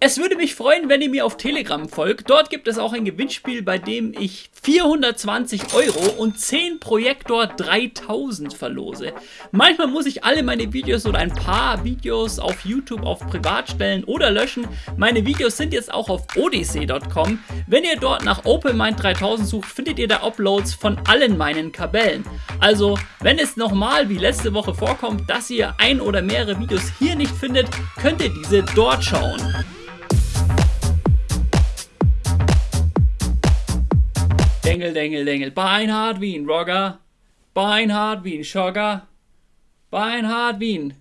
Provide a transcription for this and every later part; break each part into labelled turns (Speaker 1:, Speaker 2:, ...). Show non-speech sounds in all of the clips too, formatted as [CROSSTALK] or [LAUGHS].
Speaker 1: Es würde mich freuen, wenn ihr mir auf Telegram folgt. Dort gibt es auch ein Gewinnspiel, bei dem ich 420 Euro und 10 Projektor 3000 verlose. Manchmal muss ich alle meine Videos oder ein paar Videos auf YouTube auf Privat stellen oder löschen. Meine Videos sind jetzt auch auf odyssey.com. Wenn ihr dort nach OpenMind 3000 sucht, findet ihr da Uploads von allen meinen Kabellen. Also, wenn es nochmal wie letzte Woche vorkommt, dass ihr ein oder mehrere Videos hier nicht findet, könnt ihr diese dort schauen. Dengel, Dengel, Dengel, Beinhard Wien, Rogger. Beinhard Wien, Schogger. Beinhard Wien.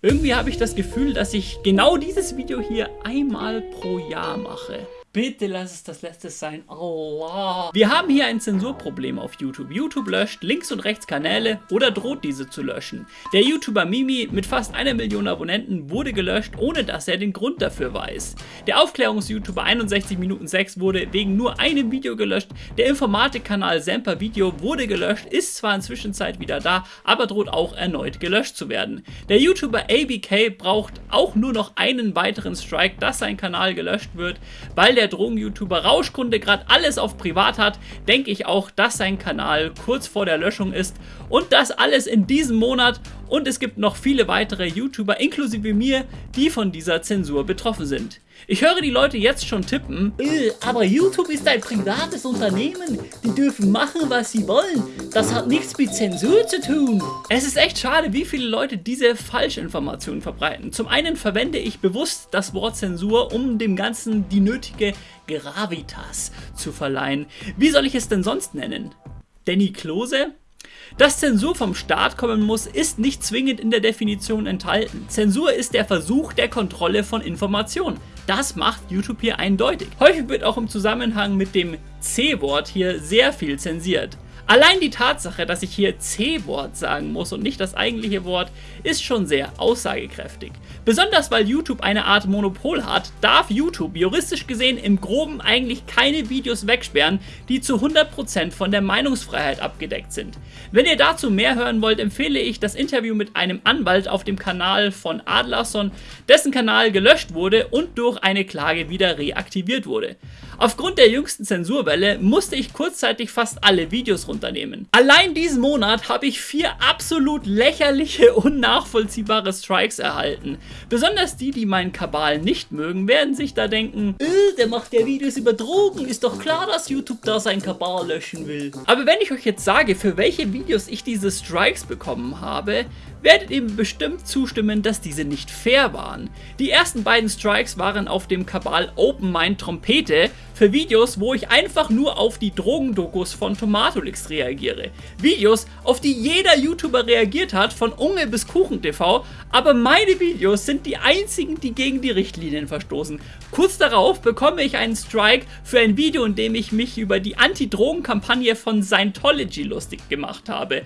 Speaker 1: Irgendwie habe ich das Gefühl, dass ich genau dieses Video hier einmal pro Jahr mache. Bitte lass es das letzte sein. Allah. Wir haben hier ein Zensurproblem auf YouTube. YouTube löscht links und rechts Kanäle oder droht diese zu löschen. Der YouTuber Mimi mit fast einer Million Abonnenten wurde gelöscht, ohne dass er den Grund dafür weiß. Der Aufklärungs-YouTuber 61 Minuten 6 wurde wegen nur einem Video gelöscht. Der Informatikkanal Semper Video wurde gelöscht, ist zwar inzwischen Zeit wieder da, aber droht auch erneut gelöscht zu werden. Der YouTuber ABK braucht auch nur noch einen weiteren Strike, dass sein Kanal gelöscht wird, weil der der Drogen-YouTuber Rauschkunde gerade alles auf privat hat, denke ich auch, dass sein Kanal kurz vor der Löschung ist und das alles in diesem Monat und es gibt noch viele weitere YouTuber, inklusive mir, die von dieser Zensur betroffen sind. Ich höre die Leute jetzt schon tippen, äh, aber YouTube ist ein privates Unternehmen, die dürfen machen, was sie wollen. Das hat nichts mit Zensur zu tun. Es ist echt schade, wie viele Leute diese Falschinformationen verbreiten. Zum einen verwende ich bewusst das Wort Zensur, um dem Ganzen die nötige Gravitas zu verleihen. Wie soll ich es denn sonst nennen? Danny Klose? Dass Zensur vom Staat kommen muss, ist nicht zwingend in der Definition enthalten. Zensur ist der Versuch der Kontrolle von Informationen. Das macht YouTube hier eindeutig. Häufig wird auch im Zusammenhang mit dem C-Wort hier sehr viel zensiert. Allein die Tatsache, dass ich hier C-Wort sagen muss und nicht das eigentliche Wort, ist schon sehr aussagekräftig. Besonders weil YouTube eine Art Monopol hat, darf YouTube juristisch gesehen im Groben eigentlich keine Videos wegsperren, die zu 100% von der Meinungsfreiheit abgedeckt sind. Wenn ihr dazu mehr hören wollt, empfehle ich das Interview mit einem Anwalt auf dem Kanal von Adlerson, dessen Kanal gelöscht wurde und durch eine Klage wieder reaktiviert wurde. Aufgrund der jüngsten Zensurwelle musste ich kurzzeitig fast alle Videos runternehmen. Allein diesen Monat habe ich vier absolut lächerliche, [LAUGHS] unnachvollziehbare Strikes erhalten. Besonders die, die meinen Kabal nicht mögen, werden sich da denken, äh, der macht ja Videos über Drogen, ist doch klar, dass YouTube da sein Kabal löschen will. Aber wenn ich euch jetzt sage, für welche Videos ich diese Strikes bekommen habe, werdet ihr bestimmt zustimmen, dass diese nicht fair waren. Die ersten beiden Strikes waren auf dem Kabal Open Mind Trompete für Videos, wo ich einfach nur auf die Drogendokus von Tomatolix reagiere. Videos, auf die jeder YouTuber reagiert hat, von Unge bis KuchenTV, aber meine Videos sind die einzigen, die gegen die Richtlinien verstoßen. Kurz darauf bekomme ich einen Strike für ein Video, in dem ich mich über die Anti-Drogen-Kampagne von Scientology lustig gemacht habe.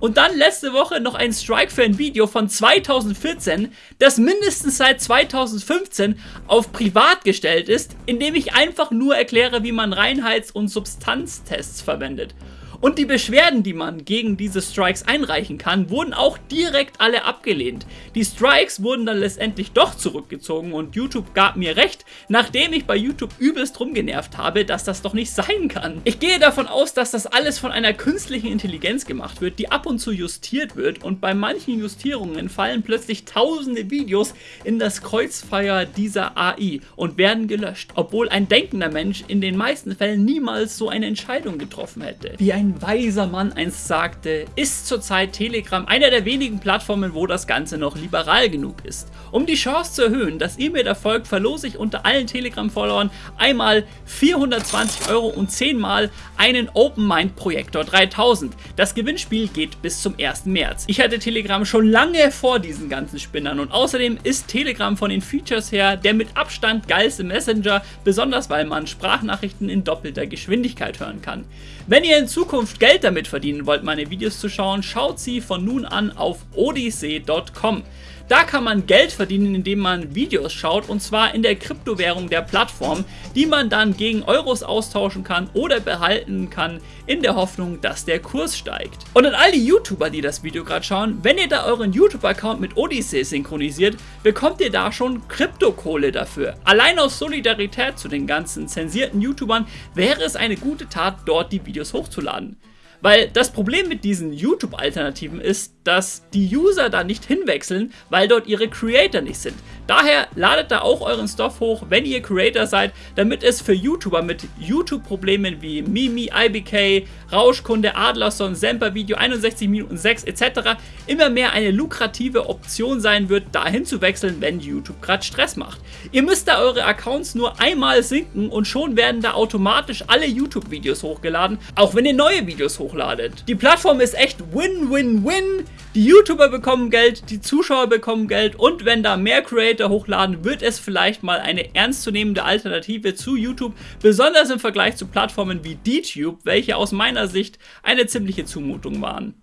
Speaker 1: Und dann letzte Woche noch ein Strike für ein Video von 2014, das mindestens seit 2015 auf privat gestellt ist, in dem ich einfach nur erkläre, wie man Reinheits- und Substanztests verwendet. Und die Beschwerden, die man gegen diese Strikes einreichen kann, wurden auch direkt alle abgelehnt. Die Strikes wurden dann letztendlich doch zurückgezogen und YouTube gab mir recht, nachdem ich bei YouTube übelst rumgenervt habe, dass das doch nicht sein kann. Ich gehe davon aus, dass das alles von einer künstlichen Intelligenz gemacht wird, die ab und zu justiert wird und bei manchen Justierungen fallen plötzlich tausende Videos in das Kreuzfeuer dieser AI und werden gelöscht, obwohl ein denkender Mensch in den meisten Fällen niemals so eine Entscheidung getroffen hätte. Wie ein ein weiser Mann einst sagte, ist zurzeit Telegram einer der wenigen Plattformen, wo das Ganze noch liberal genug ist. Um die Chance zu erhöhen, dass ihr mir da folgt, verlose ich unter allen Telegram-Followern einmal 420 Euro und 10 mal einen Open Mind Projektor 3000. Das Gewinnspiel geht bis zum 1. März. Ich hatte Telegram schon lange vor diesen ganzen Spinnern und außerdem ist Telegram von den Features her der mit Abstand geilste Messenger, besonders weil man Sprachnachrichten in doppelter Geschwindigkeit hören kann. Wenn ihr in Zukunft Zukunft Geld damit verdienen wollt, meine Videos zu schauen, schaut sie von nun an auf odyssey.com. Da kann man Geld verdienen, indem man Videos schaut und zwar in der Kryptowährung der Plattform, die man dann gegen Euros austauschen kann oder behalten kann, in der Hoffnung, dass der Kurs steigt. Und an all die YouTuber, die das Video gerade schauen, wenn ihr da euren YouTube-Account mit Odyssey synchronisiert, bekommt ihr da schon Kryptokohle dafür. Allein aus Solidarität zu den ganzen zensierten YouTubern wäre es eine gute Tat, dort die Videos hochzuladen. Weil das Problem mit diesen YouTube-Alternativen ist, dass die User da nicht hinwechseln, weil dort ihre Creator nicht sind. Daher ladet da auch euren Stuff hoch, wenn ihr Creator seid, damit es für YouTuber mit YouTube-Problemen wie Mimi, IBK, Rauschkunde, Adlerson, Semper Video 61 Minuten 6 etc. immer mehr eine lukrative Option sein wird, dahin zu wechseln, wenn YouTube gerade Stress macht. Ihr müsst da eure Accounts nur einmal sinken und schon werden da automatisch alle YouTube-Videos hochgeladen, auch wenn ihr neue Videos hochladet. Die Plattform ist echt Win-Win-Win. Die YouTuber bekommen Geld, die Zuschauer bekommen Geld und wenn da mehr Creator hochladen, wird es vielleicht mal eine ernstzunehmende Alternative zu YouTube, besonders im Vergleich zu Plattformen wie DTube, welche aus meiner Sicht eine ziemliche Zumutung waren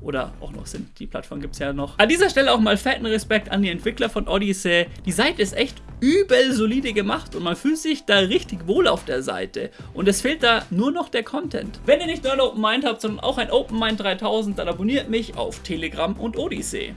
Speaker 1: oder auch noch sind. Die Plattform gibt es ja noch. An dieser Stelle auch mal fetten Respekt an die Entwickler von Odyssey. Die Seite ist echt übel solide gemacht und man fühlt sich da richtig wohl auf der Seite. Und es fehlt da nur noch der Content. Wenn ihr nicht nur ein Open Mind habt, sondern auch ein Open Mind 3000, dann abonniert mich auf Telegram und Odyssey.